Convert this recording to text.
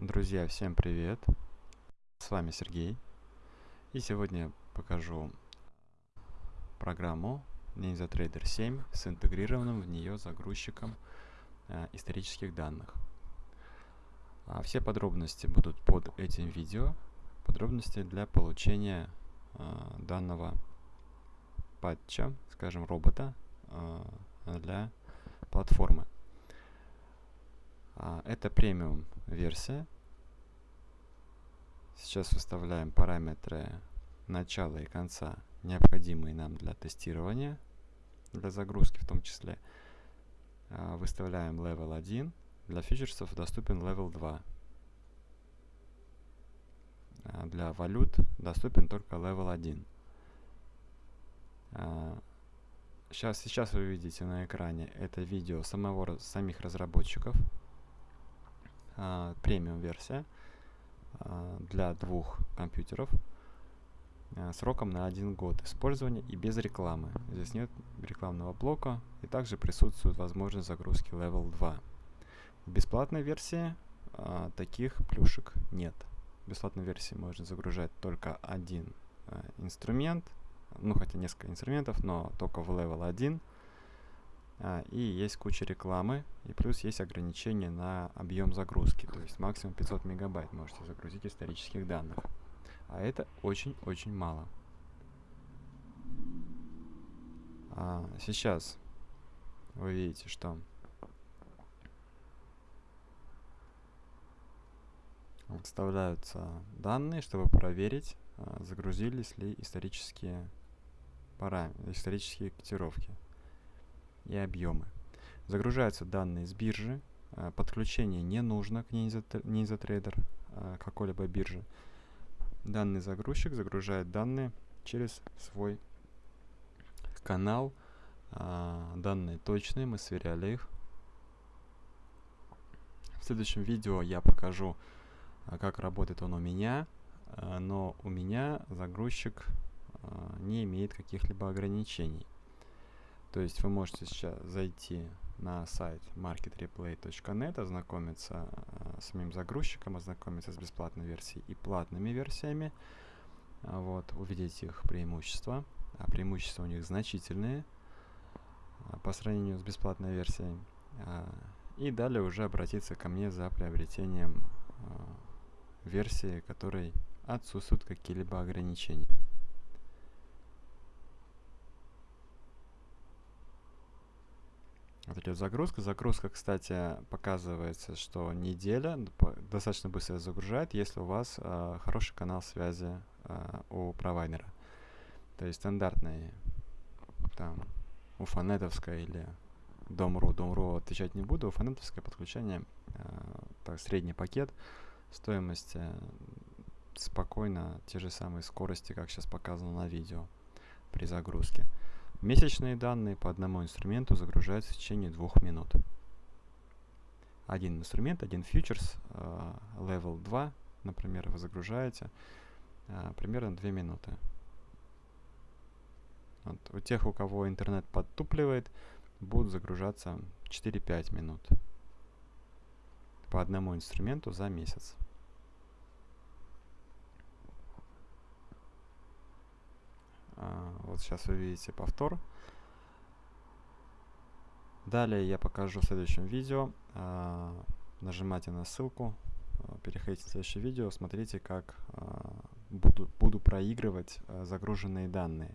Друзья, всем привет! С вами Сергей. И сегодня я покажу программу NinjaTrader 7 с интегрированным в нее загрузчиком э, исторических данных. А все подробности будут под этим видео. Подробности для получения э, данного патча, скажем, робота э, для платформы. А, это премиум версия. Сейчас выставляем параметры начала и конца, необходимые нам для тестирования, для загрузки в том числе. А, выставляем level 1. Для фьючерсов доступен level 2. А, для валют доступен только level 1. Сейчас, сейчас вы видите на экране это видео самого, самих разработчиков премиум версия а, для двух компьютеров а, сроком на один год использования и без рекламы. Здесь нет рекламного блока и также присутствует возможность загрузки Level 2. В бесплатной версии а, таких плюшек нет. В бесплатной версии можно загружать только один а, инструмент, ну хотя несколько инструментов, но только в Level 1 а, и есть куча рекламы, и плюс есть ограничение на объем загрузки, то есть максимум 500 мегабайт можете загрузить исторических данных. А это очень-очень мало. А, сейчас вы видите, что вставляются данные, чтобы проверить, а, загрузились ли исторические параметры, исторические котировки и объемы. Загружаются данные с биржи. А, подключение не нужно к NinjaTrader, а, какой-либо бирже. Данный загрузчик загружает данные через свой канал. А, данные точные, мы сверяли их. В следующем видео я покажу, как работает он у меня, но у меня загрузчик не имеет каких-либо ограничений. То есть вы можете сейчас зайти на сайт marketreplay.net, ознакомиться э, с самим загрузчиком, ознакомиться с бесплатной версией и платными версиями. Вот, увидеть их преимущества. А преимущества у них значительные а, по сравнению с бесплатной версией. А, и далее уже обратиться ко мне за приобретением версии, которой отсутствуют какие-либо ограничения. Вот идет загрузка. Загрузка, кстати, показывается, что неделя достаточно быстро загружает, если у вас э, хороший канал связи э, у провайдера. То есть стандартный там уфанетовская или Дом.ру. Дом.ру отвечать не буду. Уфанетовское подключение, э, так, средний пакет стоимости спокойно те же самые скорости, как сейчас показано на видео при загрузке. Месячные данные по одному инструменту загружаются в течение двух минут. Один инструмент, один фьючерс, level 2, например, вы загружаете uh, примерно 2 минуты. Вот. У тех, у кого интернет подтупливает, будут загружаться 4-5 минут по одному инструменту за месяц. А, вот сейчас вы видите повтор. Далее я покажу в следующем видео. А, нажимайте на ссылку, а, переходите в следующее видео, смотрите, как буду, буду проигрывать загруженные данные.